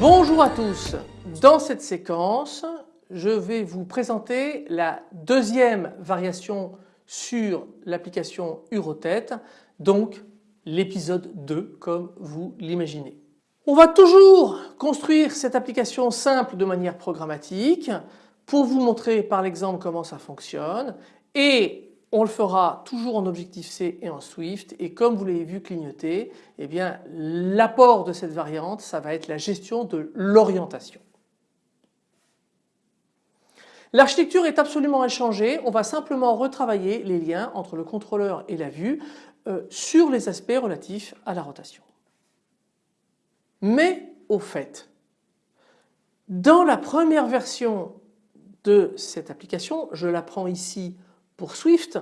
Bonjour à tous, dans cette séquence je vais vous présenter la deuxième variation sur l'application Urotête, donc l'épisode 2 comme vous l'imaginez. On va toujours construire cette application simple de manière programmatique pour vous montrer par l'exemple comment ça fonctionne et on le fera toujours en Objective-C et en Swift et comme vous l'avez vu clignoter, eh l'apport de cette variante ça va être la gestion de l'orientation. L'architecture est absolument inchangée, on va simplement retravailler les liens entre le contrôleur et la vue euh, sur les aspects relatifs à la rotation. Mais au fait, dans la première version de cette application, je la prends ici pour Swift,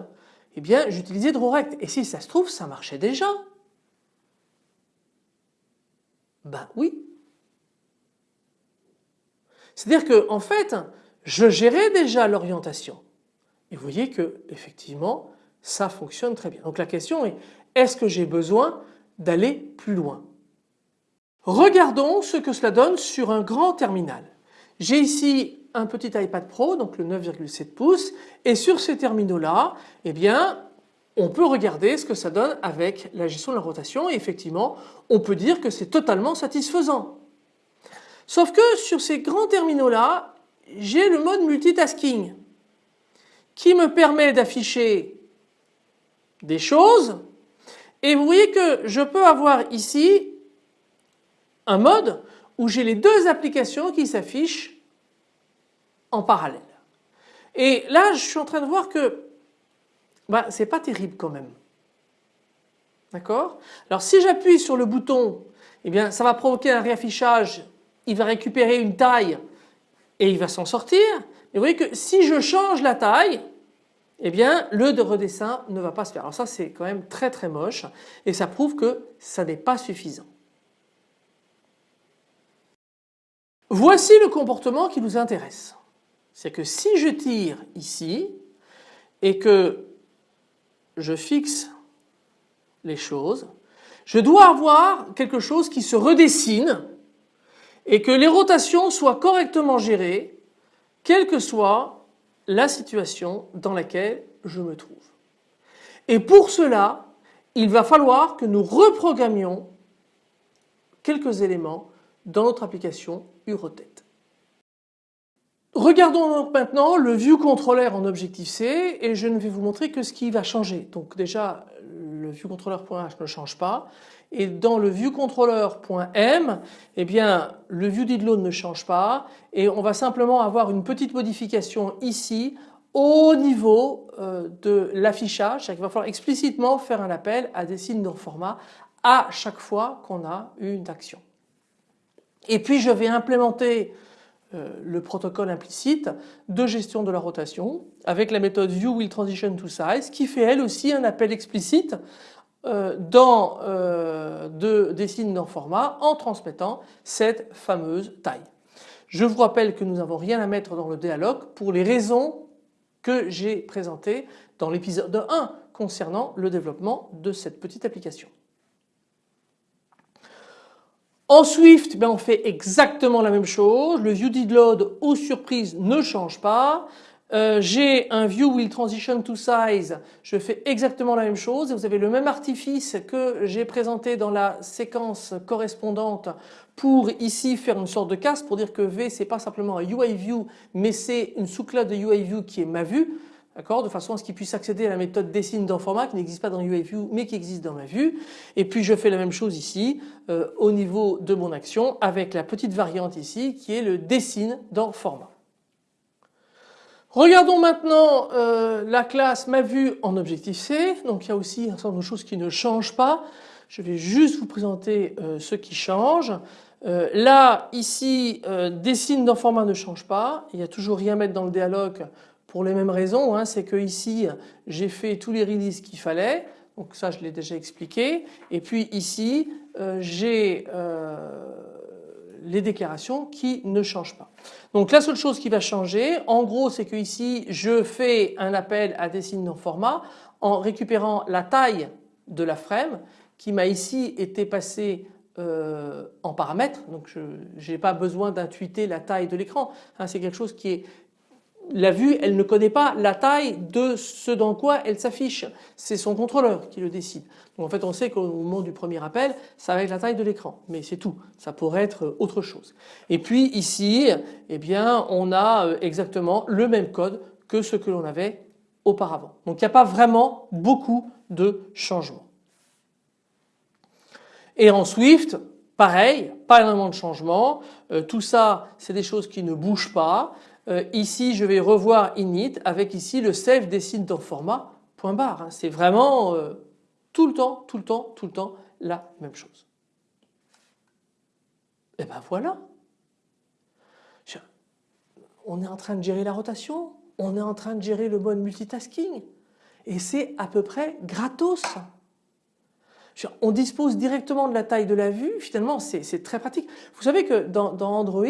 eh bien j'utilisais DrawRect et si ça se trouve ça marchait déjà. Ben oui. C'est-à-dire que en fait je gérais déjà l'orientation et vous voyez que effectivement ça fonctionne très bien. Donc la question est est-ce que j'ai besoin d'aller plus loin? Regardons ce que cela donne sur un grand terminal. J'ai ici un petit iPad Pro, donc le 9,7 pouces, et sur ces terminaux-là, eh bien, on peut regarder ce que ça donne avec la gestion de la rotation et effectivement, on peut dire que c'est totalement satisfaisant. Sauf que sur ces grands terminaux-là, j'ai le mode multitasking qui me permet d'afficher des choses et vous voyez que je peux avoir ici un mode où j'ai les deux applications qui s'affichent en parallèle. Et là je suis en train de voir que bah, c'est pas terrible quand même. D'accord? Alors si j'appuie sur le bouton, eh bien ça va provoquer un réaffichage, il va récupérer une taille et il va s'en sortir. Mais vous voyez que si je change la taille, eh bien le de redessin ne va pas se faire. Alors ça c'est quand même très très moche et ça prouve que ça n'est pas suffisant. Voici le comportement qui nous intéresse. C'est que si je tire ici et que je fixe les choses, je dois avoir quelque chose qui se redessine et que les rotations soient correctement gérées quelle que soit la situation dans laquelle je me trouve. Et pour cela, il va falloir que nous reprogrammions quelques éléments dans notre application Urotête. Regardons donc maintenant le View Controller en Objective-C et je ne vais vous montrer que ce qui va changer. Donc déjà le ViewController.h ne change pas et dans le ViewController.m eh bien le ViewDidLoad ne change pas et on va simplement avoir une petite modification ici au niveau euh, de l'affichage, qu'il va falloir explicitement faire un appel à des signes de format à chaque fois qu'on a une action. Et puis je vais implémenter euh, le protocole implicite de gestion de la rotation avec la méthode ViewWillTransitionToSize qui fait elle aussi un appel explicite dans euh, des signes dans format en transmettant cette fameuse taille. Je vous rappelle que nous n'avons rien à mettre dans le dialogue pour les raisons que j'ai présentées dans l'épisode 1 concernant le développement de cette petite application. En Swift, ben on fait exactement la même chose. Le ViewDidLoad aux surprises ne change pas. Euh, j'ai un View will transition to size, je fais exactement la même chose. Vous avez le même artifice que j'ai présenté dans la séquence correspondante pour ici faire une sorte de casse pour dire que V c'est pas simplement un UI view mais c'est une sous-classe de UI view qui est ma vue de façon à ce qu'il puisse accéder à la méthode dessine dans format qui n'existe pas dans UIView mais qui existe dans ma vue. Et puis je fais la même chose ici euh, au niveau de mon action avec la petite variante ici qui est le dessine dans format. Regardons maintenant euh, la classe ma vue en Objective-C. Donc il y a aussi un certain nombre de choses qui ne changent pas. Je vais juste vous présenter euh, ce qui change. là, ici, dessine dans format ne change pas. Il n'y a toujours rien à mettre dans le dialogue pour les mêmes raisons, hein, c'est que ici j'ai fait tous les releases qu'il fallait. Donc ça je l'ai déjà expliqué. Et puis ici euh, j'ai les déclarations qui ne changent pas. Donc la seule chose qui va changer en gros c'est que ici je fais un appel à des signes non format en récupérant la taille de la frame qui m'a ici été passée euh, en paramètres donc je n'ai pas besoin d'intuiter la taille de l'écran. C'est quelque chose qui est la vue elle ne connaît pas la taille de ce dans quoi elle s'affiche. C'est son contrôleur qui le décide. Donc en fait on sait qu'au moment du premier appel ça va être la taille de l'écran mais c'est tout. Ça pourrait être autre chose. Et puis ici eh bien on a euh, exactement le même code que ce que l'on avait auparavant. Donc il n'y a pas vraiment beaucoup de changements. Et en Swift pareil, pas énormément de changements. Euh, tout ça c'est des choses qui ne bougent pas. Euh, ici je vais revoir init avec ici le save signes dans format point barre. Hein. C'est vraiment euh, tout le temps, tout le temps, tout le temps la même chose. Et ben voilà. On est en train de gérer la rotation, on est en train de gérer le mode multitasking et c'est à peu près gratos. On dispose directement de la taille de la vue, finalement c'est très pratique. Vous savez que dans, Android,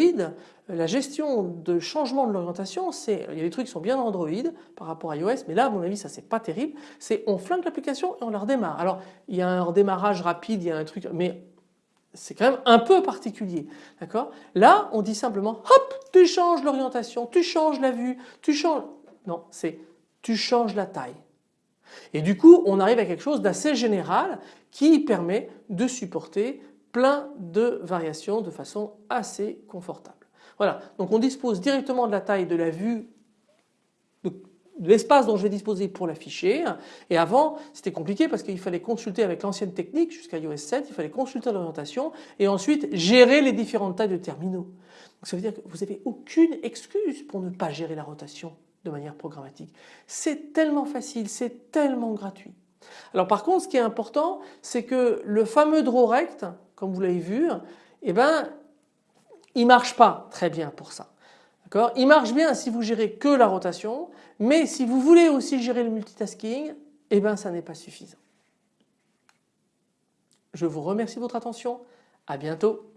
la gestion de changement de l'orientation, il y a des trucs qui sont bien Android par rapport à iOS, mais là à mon avis ça c'est pas terrible, c'est on flingue l'application et on la redémarre. Alors il y a un redémarrage rapide, il y a un truc, mais c'est quand même un peu particulier. D'accord? Là, on dit simplement hop, tu changes l'orientation, tu changes la vue, tu changes. Non, c'est tu changes la taille. Et du coup, on arrive à quelque chose d'assez général qui permet de supporter plein de variations de façon assez confortable. Voilà, donc on dispose directement de la taille de la vue de l'espace dont je vais disposer pour l'afficher et avant c'était compliqué parce qu'il fallait consulter avec l'ancienne technique jusqu'à iOS 7, il fallait consulter l'orientation et ensuite gérer les différentes tailles de terminaux. Donc ça veut dire que vous n'avez aucune excuse pour ne pas gérer la rotation de manière programmatique. C'est tellement facile, c'est tellement gratuit. Alors par contre ce qui est important c'est que le fameux draw rect comme vous l'avez vu eh ben il marche pas très bien pour ça. Il marche bien si vous gérez que la rotation mais si vous voulez aussi gérer le multitasking eh ben ça n'est pas suffisant. Je vous remercie de votre attention, à bientôt.